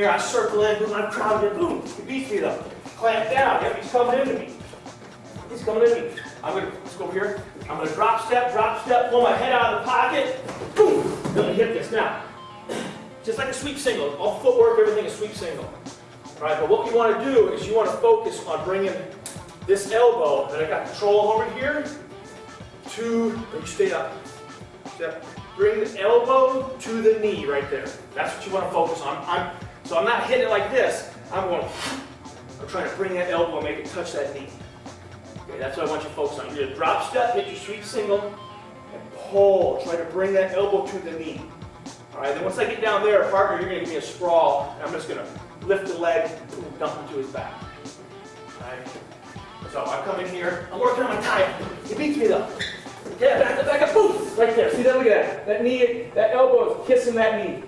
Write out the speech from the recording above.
then boom, I'm crowded in, boom, he beats me though. Clamp down, yep, he's coming into me. He's coming into me. I'm gonna, let's go here. I'm gonna drop step, drop step, pull my head out of the pocket, boom, me hit this. Now, just like a sweep single, all footwork, everything is sweep single. All right, but what you wanna do is you wanna focus on bringing this elbow that I got control over here to, me stay up. Step. Bring the elbow to the knee right there. That's what you want to focus on. I'm, so I'm not hitting it like this. I'm going, I'm trying to bring that elbow and make it touch that knee. Okay, that's what I want you to focus on. You're gonna drop step, hit your sweep single, and pull. Try to bring that elbow to the knee. All right, then once I get down there, partner, you're gonna give me a sprawl, and I'm just gonna lift the leg, and dump into his back. All right. So I come in here, I'm working on my tie. He beats me though. Yeah, back up, back up, boom! Right there. See that? Look at that. That knee, that elbow is kissing that knee.